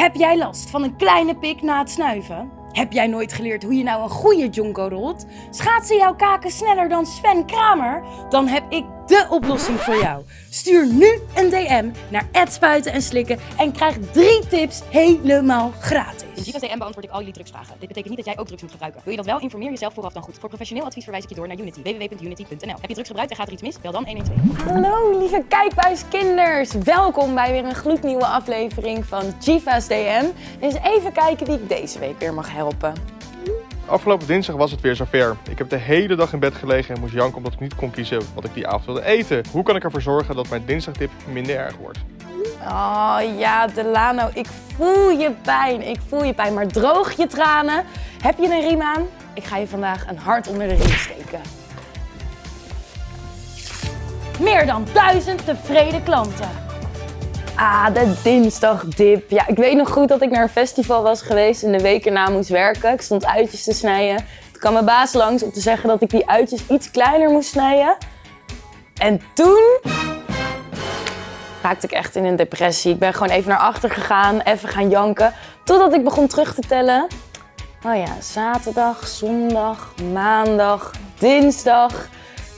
Heb jij last van een kleine pik na het snuiven? Heb jij nooit geleerd hoe je nou een goede jonko rolt? Schaatsen jouw kaken sneller dan Sven Kramer? Dan heb ik de oplossing voor jou. Stuur nu een DM naar spuiten en slikken en krijg drie tips helemaal gratis. In Givas DM beantwoord ik al jullie drugsvragen. Dit betekent niet dat jij ook drugs moet gebruiken. Wil je dat wel? Informeer jezelf vooraf dan goed. Voor professioneel advies verwijs ik je door naar Unity. www.unity.nl Heb je drugs gebruikt en gaat er iets mis? Bel dan 112. Hallo lieve kijkbuiskinders! Welkom bij weer een gloednieuwe aflevering van Jiva's DM. Eens even kijken wie ik deze week weer mag helpen. Afgelopen dinsdag was het weer zover. Ik heb de hele dag in bed gelegen en moest janken omdat ik niet kon kiezen wat ik die avond wilde eten. Hoe kan ik ervoor zorgen dat mijn dinsdagdip minder erg wordt? Oh ja, Delano, ik voel je pijn. Ik voel je pijn, maar droog je tranen. Heb je een riem aan? Ik ga je vandaag een hart onder de riem steken. Meer dan duizend tevreden klanten. Ah, de dinsdagdip. Ja, ik weet nog goed dat ik naar een festival was geweest en de week erna moest werken. Ik stond uitjes te snijden. Toen kwam mijn baas langs om te zeggen dat ik die uitjes iets kleiner moest snijden. En toen raakte ik echt in een depressie. Ik ben gewoon even naar achter gegaan, even gaan janken. Totdat ik begon terug te tellen. Oh ja, zaterdag, zondag, maandag, dinsdag.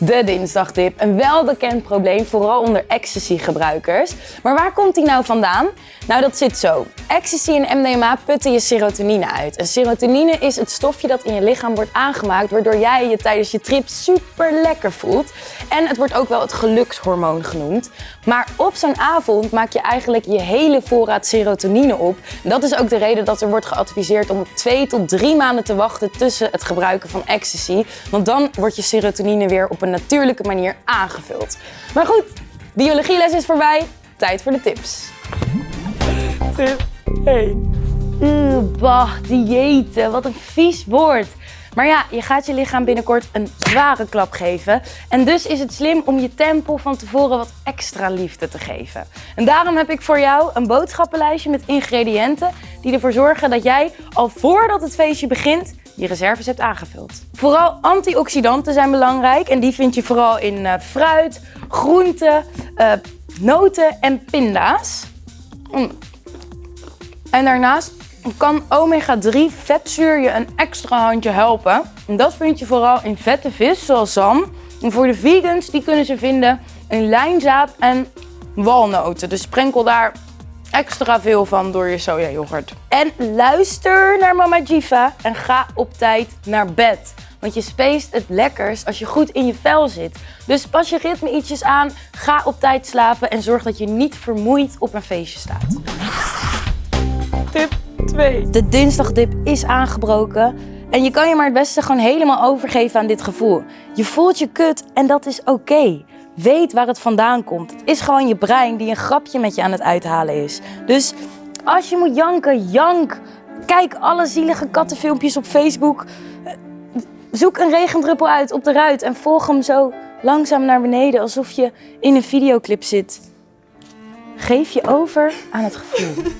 De dinsdagdip. Een welbekend probleem, vooral onder ecstasy-gebruikers. Maar waar komt die nou vandaan? Nou, dat zit zo. Ecstasy en MDMA putten je serotonine uit. En serotonine is het stofje dat in je lichaam wordt aangemaakt, waardoor jij je tijdens je trip super lekker voelt. En het wordt ook wel het gelukshormoon genoemd. Maar op zo'n avond maak je eigenlijk je hele voorraad serotonine op. Dat is ook de reden dat er wordt geadviseerd om twee tot drie maanden te wachten tussen het gebruiken van ecstasy. Want dan wordt je serotonine weer op een natuurlijke manier aangevuld. Maar goed, biologieles is voorbij. Tijd voor de tips. Tip 1. Oeh, bah, diëten. Wat een vies woord. Maar ja, je gaat je lichaam binnenkort een zware klap geven. En dus is het slim om je tempel van tevoren wat extra liefde te geven. En daarom heb ik voor jou een boodschappenlijstje met ingrediënten die ervoor zorgen dat jij al voordat het feestje begint je reserves hebt aangevuld. Vooral antioxidanten zijn belangrijk en die vind je vooral in uh, fruit, groenten, uh, noten en pinda's. Mm. En daarnaast kan omega-3 vetzuur je een extra handje helpen. En dat vind je vooral in vette vis, zoals zalm. En voor de vegans, die kunnen ze vinden in lijnzaad en walnoten. Dus sprenkel daar extra veel van door je sojayoghurt. En luister naar Mama Jiva en ga op tijd naar bed. Want je speest het lekkers als je goed in je vel zit. Dus pas je ritme ietsjes aan, ga op tijd slapen en zorg dat je niet vermoeid op een feestje staat. Tip 2. De dinsdagdip is aangebroken. En je kan je maar het beste gewoon helemaal overgeven aan dit gevoel. Je voelt je kut en dat is oké. Weet waar het vandaan komt. Het is gewoon je brein die een grapje met je aan het uithalen is. Dus als je moet janken, jank. Kijk alle zielige kattenfilmpjes op Facebook. Zoek een regendruppel uit op de ruit en volg hem zo langzaam naar beneden alsof je in een videoclip zit. Geef je over aan het gevoel.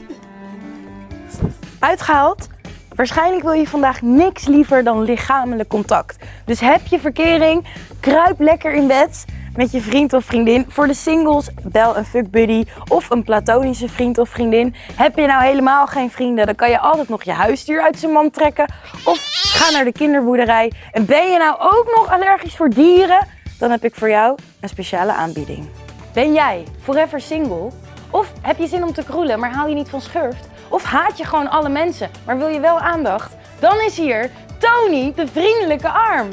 Uitgehaald? Waarschijnlijk wil je vandaag niks liever dan lichamelijk contact. Dus heb je verkering, kruip lekker in bed met je vriend of vriendin. Voor de singles, bel een fuckbuddy of een platonische vriend of vriendin. Heb je nou helemaal geen vrienden, dan kan je altijd nog je huisdier uit zijn mand trekken. Of ga naar de kinderboerderij. En ben je nou ook nog allergisch voor dieren? Dan heb ik voor jou een speciale aanbieding. Ben jij forever single? Of heb je zin om te kroelen, maar hou je niet van schurft? Of haat je gewoon alle mensen, maar wil je wel aandacht? Dan is hier Tony, de vriendelijke arm.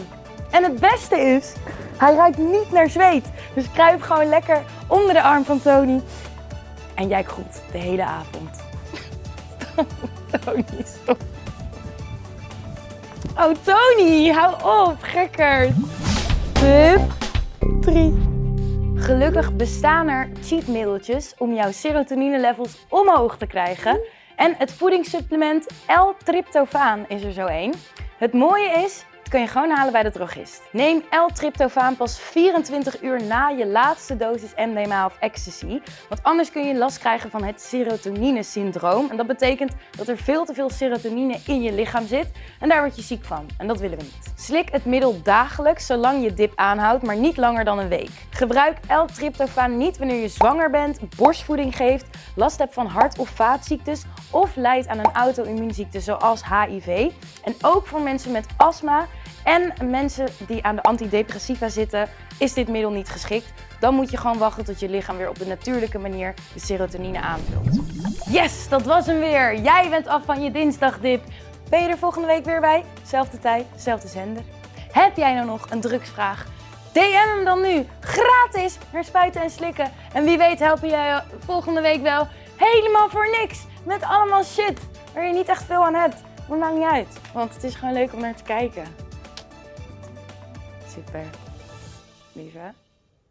En het beste is, hij ruikt niet naar zweet. Dus kruip gewoon lekker onder de arm van Tony. En jij groet de hele avond. Tony, stop. Oh, Tony, hou op, gekkerd. Tip 3. Gelukkig bestaan er cheatmiddeltjes om jouw serotonine levels omhoog te krijgen. En het voedingssupplement L-tryptofaan is er zo één. Het mooie is, kun je gewoon halen bij de drogist. Neem L-tryptofaan pas 24 uur na je laatste dosis MDMA of ecstasy. Want anders kun je last krijgen van het serotonine-syndroom. En dat betekent dat er veel te veel serotonine in je lichaam zit. En daar word je ziek van. En dat willen we niet. Slik het middel dagelijks zolang je dip aanhoudt, maar niet langer dan een week. Gebruik L-tryptofaan niet wanneer je zwanger bent, borstvoeding geeft, last hebt van hart- of vaatziektes of lijdt aan een auto-immuunziekte zoals HIV. En ook voor mensen met astma en mensen die aan de antidepressiva zitten, is dit middel niet geschikt. Dan moet je gewoon wachten tot je lichaam weer op de natuurlijke manier de serotonine aanvult. Yes, dat was hem weer. Jij bent af van je dinsdagdip. Ben je er volgende week weer bij? Zelfde tijd, zelfde zender. Heb jij nou nog een drugsvraag? DM hem dan nu, gratis, naar Spuiten en Slikken. En wie weet helpen jij volgende week wel helemaal voor niks. Met allemaal shit waar je niet echt veel aan hebt. Maar maakt niet uit, want het is gewoon leuk om naar te kijken. Super. Lieve.